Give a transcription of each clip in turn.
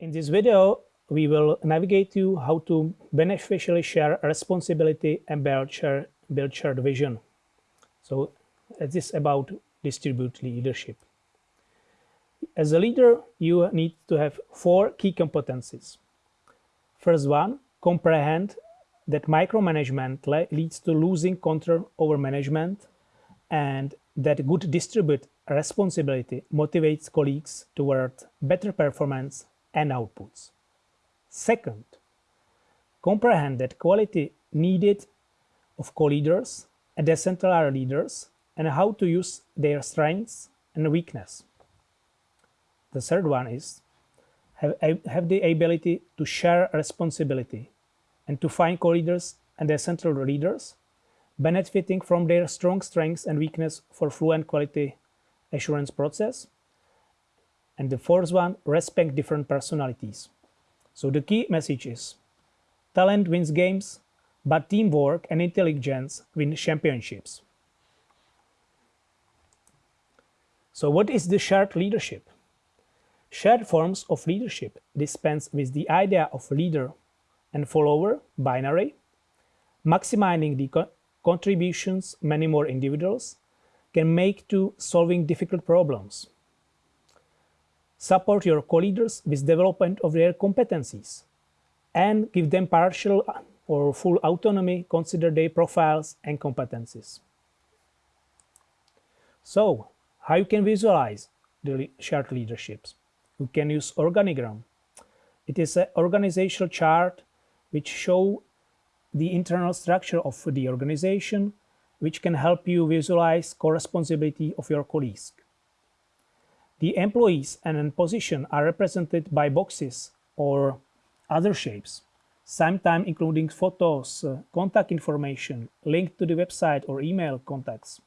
In this video, we will navigate you how to beneficially share responsibility and build, share, build shared vision. So uh, this is about distributed leadership. As a leader, you need to have four key competencies. First one, comprehend that micromanagement leads to losing control over management and that good distributed responsibility motivates colleagues toward better performance and outputs. Second, comprehend that quality needed of co-leaders and decentralized leaders and how to use their strengths and weakness. The third one is have, have the ability to share responsibility and to find co-leaders and decentralized leaders benefiting from their strong strengths and weakness for fluent quality assurance process. And the fourth one, respect different personalities. So the key message is talent wins games, but teamwork and intelligence win championships. So what is the shared leadership? Shared forms of leadership dispense with the idea of leader and follower binary, maximizing the co contributions many more individuals can make to solving difficult problems. Support your co-leaders with development of their competencies and give them partial or full autonomy, consider their profiles and competencies. So, how you can visualize the shared leaderships? You can use organigram. It is an organizational chart which show the internal structure of the organization, which can help you visualize co-responsibility of your colleagues. The employees and position are represented by boxes or other shapes, sometimes including photos, uh, contact information, link to the website or email contacts,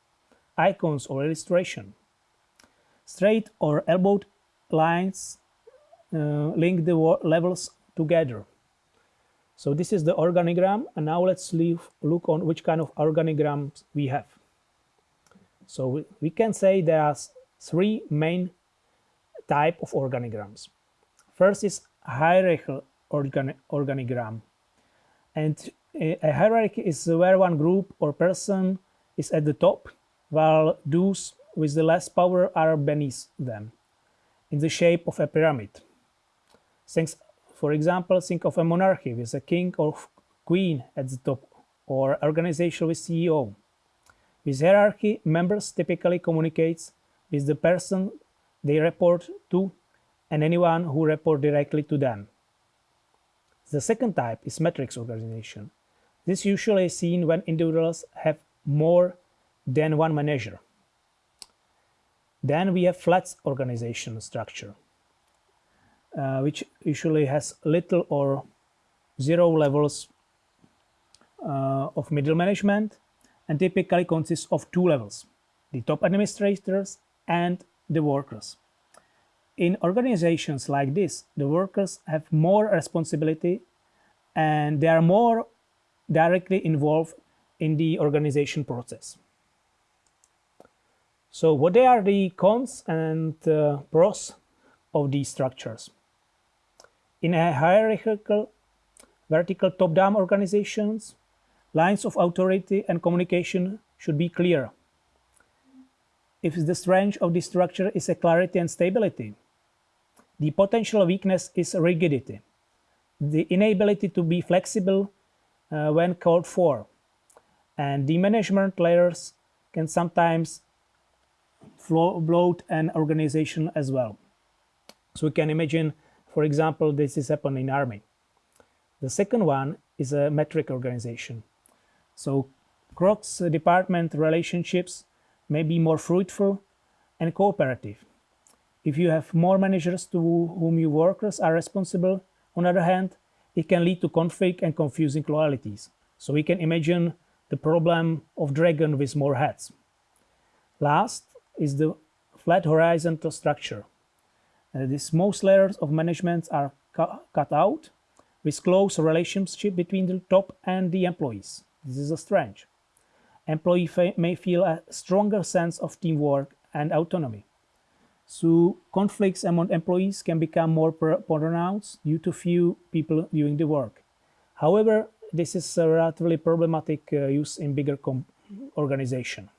icons or illustration. Straight or elbowed lines uh, link the levels together. So this is the organigram and now let's leave, look on which kind of organigrams we have. So we, we can say there are three main type of organigrams. First is hierarchical organi organigram. And uh, a hierarchy is where one group or person is at the top, while those with the less power are beneath them, in the shape of a pyramid. Thanks, for example, think of a monarchy with a king or queen at the top, or organization with CEO. With hierarchy, members typically communicate with the person they report to and anyone who report directly to them. The second type is matrix organization. This usually is seen when individuals have more than one manager. Then we have flat organization structure, uh, which usually has little or zero levels uh, of middle management and typically consists of two levels, the top administrators and the workers. In organizations like this, the workers have more responsibility and they are more directly involved in the organization process. So what are the cons and uh, pros of these structures? In a hierarchical, vertical top-down organizations, lines of authority and communication should be clear if the strength of the structure is a clarity and stability. The potential weakness is rigidity, the inability to be flexible uh, when called for. And the management layers can sometimes bloat an organization as well. So we can imagine, for example, this is happening in army. The second one is a matrix organization. So cross-department relationships may be more fruitful and cooperative. If you have more managers to whom your workers are responsible, on the other hand, it can lead to conflict and confusing loyalties. So we can imagine the problem of dragon with more heads. Last is the flat horizontal structure. Uh, these most layers of management are cu cut out with close relationship between the top and the employees. This is a strength employee may feel a stronger sense of teamwork and autonomy. So conflicts among employees can become more pronounced due to few people doing the work. However, this is a relatively problematic uh, use in bigger organization,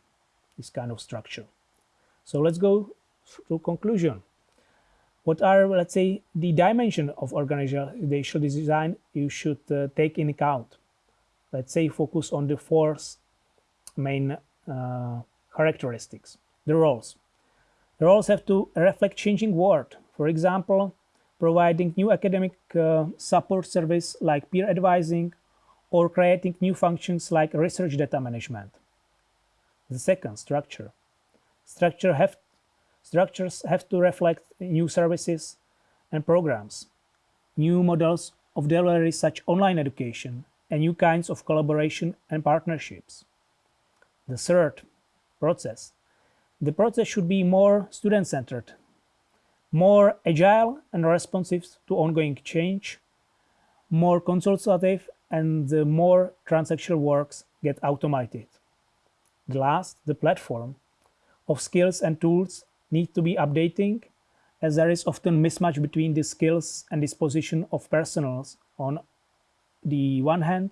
this kind of structure. So let's go to conclusion. What are, let's say, the dimension of organizational design you should uh, take in account? Let's say focus on the four main uh, characteristics. The roles. The roles have to reflect changing world. For example, providing new academic uh, support service like peer advising or creating new functions like research data management. The second, structure. Structure have, structures have to reflect new services and programs, new models of delivery such online education, and new kinds of collaboration and partnerships. The third, process. The process should be more student-centered, more agile and responsive to ongoing change, more consultative and the more transactional works get automated. The last, the platform of skills and tools need to be updating as there is often mismatch between the skills and disposition of personals on the one hand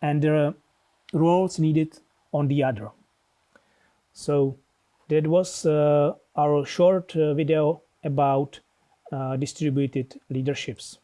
and the roles needed on the other. So that was uh, our short uh, video about uh, distributed leaderships.